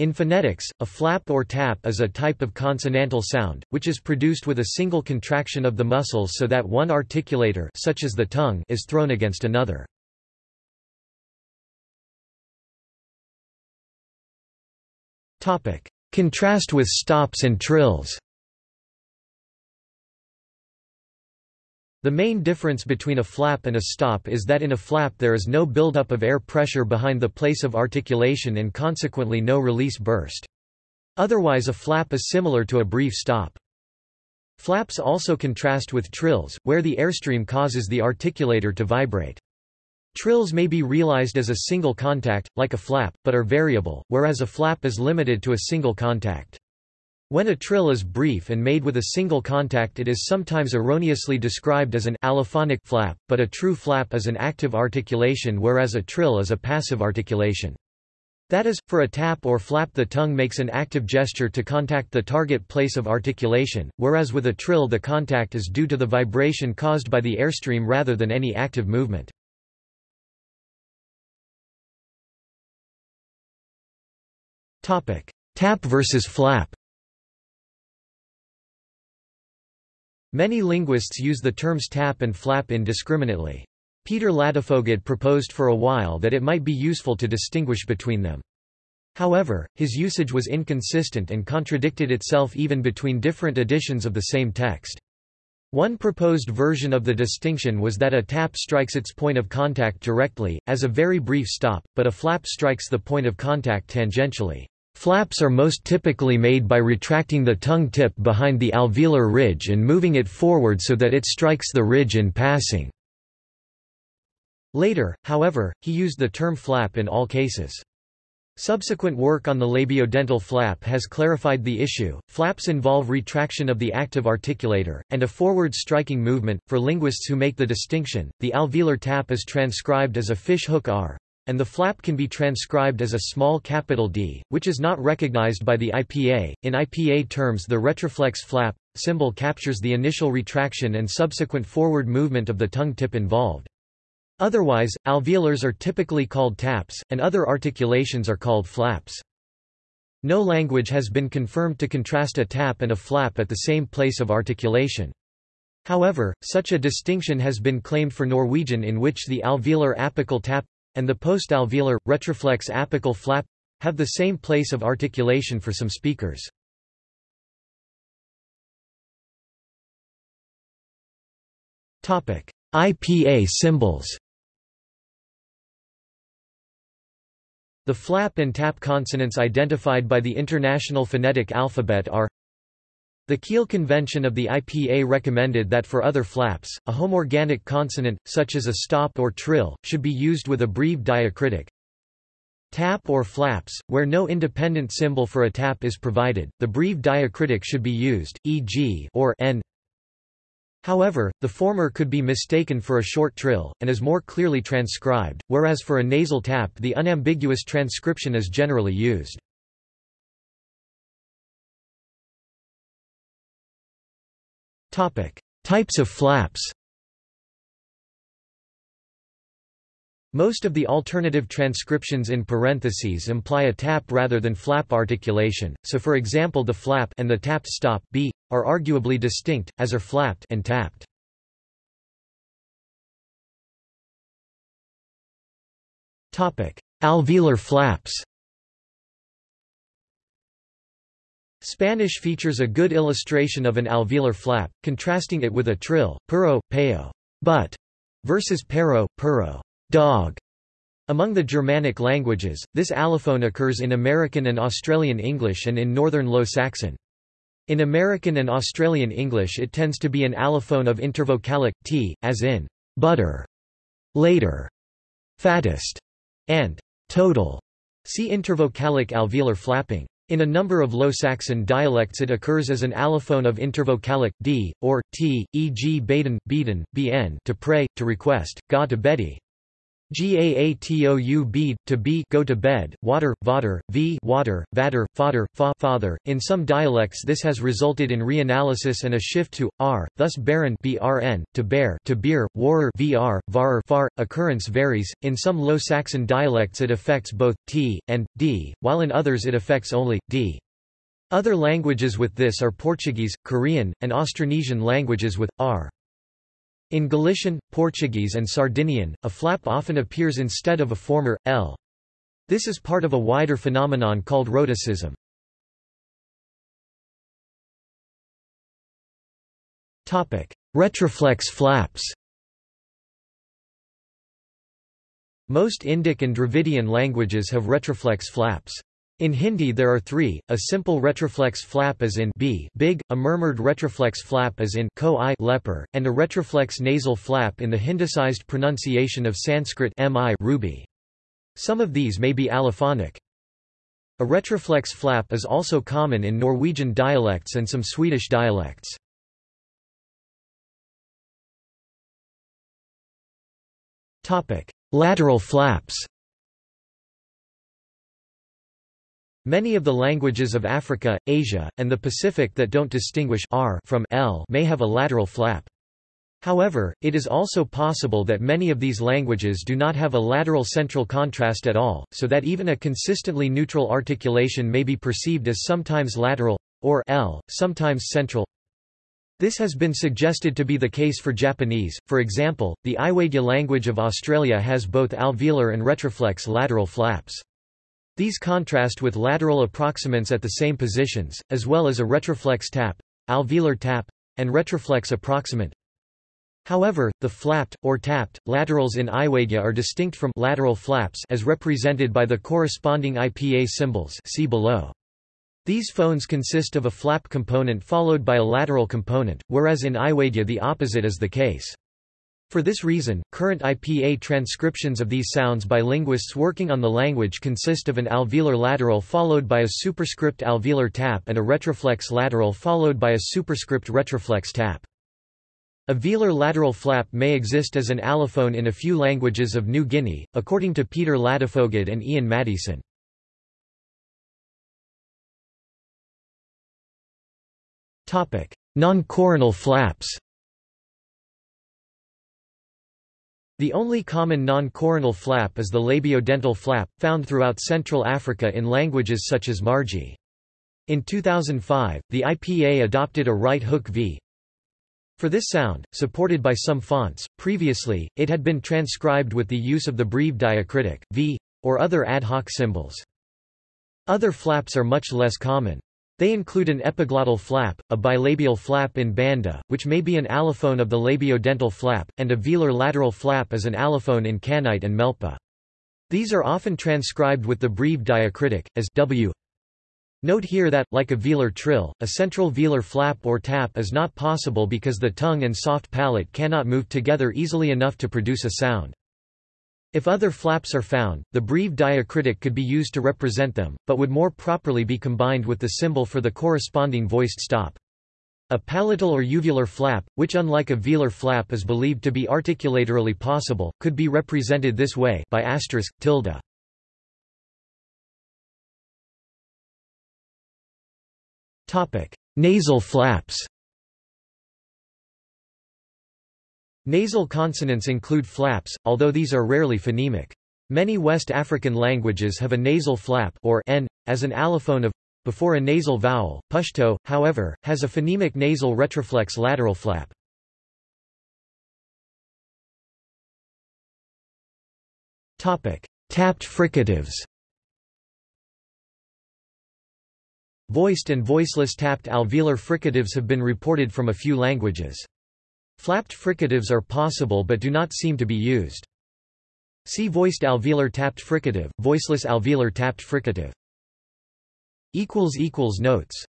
In phonetics, a flap or tap is a type of consonantal sound, which is produced with a single contraction of the muscles so that one articulator such as the tongue is thrown against another. Contrast with stops and trills The main difference between a flap and a stop is that in a flap there is no buildup of air pressure behind the place of articulation and consequently no release burst. Otherwise a flap is similar to a brief stop. Flaps also contrast with trills, where the airstream causes the articulator to vibrate. Trills may be realized as a single contact, like a flap, but are variable, whereas a flap is limited to a single contact. When a trill is brief and made with a single contact it is sometimes erroneously described as an allophonic flap, but a true flap is an active articulation whereas a trill is a passive articulation. That is, for a tap or flap the tongue makes an active gesture to contact the target place of articulation, whereas with a trill the contact is due to the vibration caused by the airstream rather than any active movement. Tap versus flap Many linguists use the terms tap and flap indiscriminately. Peter Ladefoged proposed for a while that it might be useful to distinguish between them. However, his usage was inconsistent and contradicted itself even between different editions of the same text. One proposed version of the distinction was that a tap strikes its point of contact directly, as a very brief stop, but a flap strikes the point of contact tangentially. Flaps are most typically made by retracting the tongue tip behind the alveolar ridge and moving it forward so that it strikes the ridge in passing. Later, however, he used the term flap in all cases. Subsequent work on the labiodental flap has clarified the issue. Flaps involve retraction of the active articulator, and a forward striking movement. For linguists who make the distinction, the alveolar tap is transcribed as a fish hook R, and the flap can be transcribed as a small capital D, which is not recognized by the IPA. In IPA terms, the retroflex flap symbol captures the initial retraction and subsequent forward movement of the tongue tip involved. Otherwise, alveolars are typically called taps, and other articulations are called flaps. No language has been confirmed to contrast a tap and a flap at the same place of articulation. However, such a distinction has been claimed for Norwegian in which the alveolar apical tap and the post-alveolar, retroflex apical flap have the same place of articulation for some speakers. IPA symbols The flap and tap consonants identified by the International Phonetic Alphabet are the Kiel Convention of the IPA recommended that for other flaps, a homorganic consonant, such as a stop or trill, should be used with a breve diacritic. Tap or flaps, where no independent symbol for a tap is provided, the breve diacritic should be used, e.g. or n. However, the former could be mistaken for a short trill, and is more clearly transcribed, whereas for a nasal tap the unambiguous transcription is generally used. Types of flaps Most of the alternative transcriptions in parentheses imply a tap rather than flap articulation, so for example the flap and the tapped stop b are arguably distinct, as are flapped and tapped. Alveolar flaps Spanish features a good illustration of an alveolar flap, contrasting it with a trill, perro, peo, but, versus pero, puro, dog. Among the Germanic languages, this allophone occurs in American and Australian English and in Northern Low Saxon. In American and Australian English it tends to be an allophone of intervocalic, t, as in, butter, later, fattest, and total. See intervocalic alveolar flapping. In a number of Low Saxon dialects it occurs as an allophone of intervocalic, d, or, t, e.g. baden, beaten, bn to pray, to request, ga to Betty. Gaatoub to be go to bed, water, vader, v water, vader, fodder, fa father. In some dialects this has resulted in reanalysis and a shift to r, thus baron brn, to bear, to beer, warer vr, var far. Occurrence varies. In some Low Saxon dialects it affects both t and d, while in others it affects only d. Other languages with this are Portuguese, Korean, and Austronesian languages with r. In Galician, Portuguese and Sardinian, a flap often appears instead of a former, l. This is part of a wider phenomenon called rhotacism. Retroflex flaps Most Indic and Dravidian languages have retroflex flaps. In Hindi there are three, a simple retroflex flap as in b big, a murmured retroflex flap as in ko i leper, and a retroflex nasal flap in the Hindicized pronunciation of Sanskrit mi ruby. Some of these may be allophonic. A retroflex flap is also common in Norwegian dialects and some Swedish dialects. Lateral flaps Many of the languages of Africa, Asia, and the Pacific that don't distinguish r from l may have a lateral flap. However, it is also possible that many of these languages do not have a lateral central contrast at all, so that even a consistently neutral articulation may be perceived as sometimes lateral, or l, sometimes central. This has been suggested to be the case for Japanese, for example, the Iwaidja language of Australia has both alveolar and retroflex lateral flaps. These contrast with lateral approximants at the same positions, as well as a retroflex tap, alveolar tap, and retroflex approximant. However, the flapped, or tapped, laterals in Iwaidja are distinct from lateral flaps as represented by the corresponding IPA symbols see below. These phones consist of a flap component followed by a lateral component, whereas in Iwaidja the opposite is the case. For this reason, current IPA transcriptions of these sounds by linguists working on the language consist of an alveolar lateral followed by a superscript alveolar tap and a retroflex lateral followed by a superscript retroflex tap. A velar lateral flap may exist as an allophone in a few languages of New Guinea, according to Peter Ladefoged and Ian Maddieson. Non-coronal flaps The only common non-coronal flap is the labiodental flap, found throughout Central Africa in languages such as Margi. In 2005, the IPA adopted a right hook V. For this sound, supported by some fonts, previously, it had been transcribed with the use of the breve diacritic, V, or other ad hoc symbols. Other flaps are much less common. They include an epiglottal flap, a bilabial flap in Banda, which may be an allophone of the labiodental flap, and a velar lateral flap as an allophone in Kanite and Melpa. These are often transcribed with the breve diacritic, as w. Note here that, like a velar trill, a central velar flap or tap is not possible because the tongue and soft palate cannot move together easily enough to produce a sound. If other flaps are found, the breve diacritic could be used to represent them, but would more properly be combined with the symbol for the corresponding voiced stop. A palatal or uvular flap, which unlike a velar flap is believed to be articulatorily possible, could be represented this way by asterisk, tilde. Nasal flaps Nasal consonants include flaps, although these are rarely phonemic. Many West African languages have a nasal flap or n, as an allophone of before a nasal vowel. Pashto, however, has a phonemic nasal retroflex lateral flap. Topic: Tapped fricatives. Voiced and voiceless tapped alveolar fricatives have been reported from a few languages. Flapped fricatives are possible but do not seem to be used. See voiced alveolar tapped fricative, voiceless alveolar tapped fricative. Notes